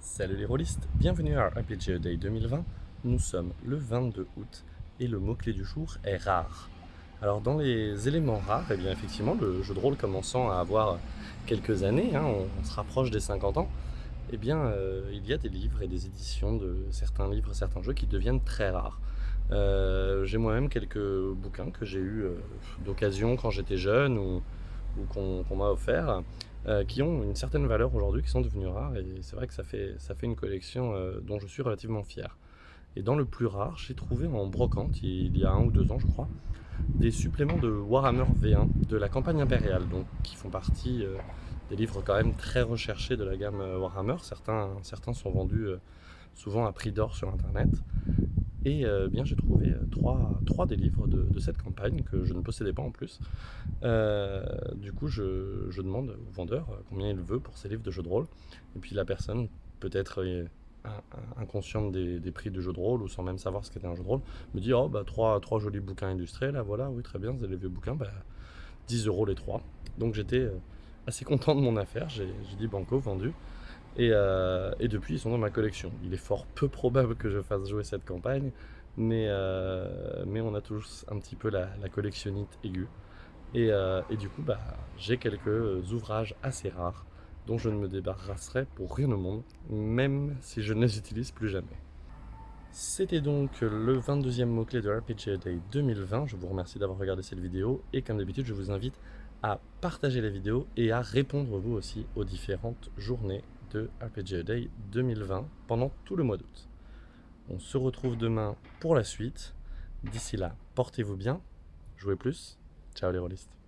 Salut les rôlistes, bienvenue à RPG Day 2020. Nous sommes le 22 août et le mot-clé du jour est rare. Alors dans les éléments rares, eh bien effectivement le jeu de rôle commençant à avoir quelques années, hein, on, se rapproche des 50 ans, eh bien euh, il y a des livres et des éditions de certains livres, certains jeux qui deviennent très rares. Euh, j'ai moi-même quelques bouquins que j'ai eu euh, d'occasion quand j'étais jeune ou, qu'on m'a offert. Euh, qui ont une certaine valeur aujourd'hui, qui sont devenus rares, et c'est vrai que ça fait, ça fait une collection euh, dont je suis relativement fier. Et dans le plus rare, j'ai trouvé en brocante, il y a un ou deux ans je crois, des suppléments de Warhammer V1 de la campagne impériale, donc qui font partie euh, des livres quand même très recherchés de la gamme Warhammer. Certains, certains sont vendus souvent à prix d'or sur internet. Et euh, bien j'ai trouvé euh, trois, trois, des livres de, cette campagne que je ne possédais pas en plus. Euh, du coup je, demande au vendeur combien il veut pour ces livres de jeux de rôle. Et puis la personne, peut-être inconsciente des, des, prix du jeu de rôle ou sans même savoir ce qu'était un jeu de rôle, me dit oh bah trois, trois jolis bouquins illustrés là voilà oui très bien avez les vieux bouquins bah 10 euros les trois. Donc j'étais assez content de mon affaire, j'ai dit banco vendu. Euh, et, depuis, ils sont dans ma collection. Il est fort peu probable que je fasse jouer cette campagne, mais, euh, on a tous un petit peu la, collectionnite aiguë. Euh, et, du coup, bah, j'ai quelques ouvrages assez rares dont je ne me débarrasserai pour rien au monde, même si je ne les utilise plus jamais. C'était donc le 22e mot-clé de RPG Day 2020. Je vous remercie d'avoir regardé cette vidéo et comme d'habitude, je vous invite à partager la vidéo et à répondre vous aussi aux différentes journées de RPG Day 2020 pendant tout le mois d'août. On se retrouve demain pour la suite. D'ici là, portez-vous bien, jouez plus. Ciao les rôlistes.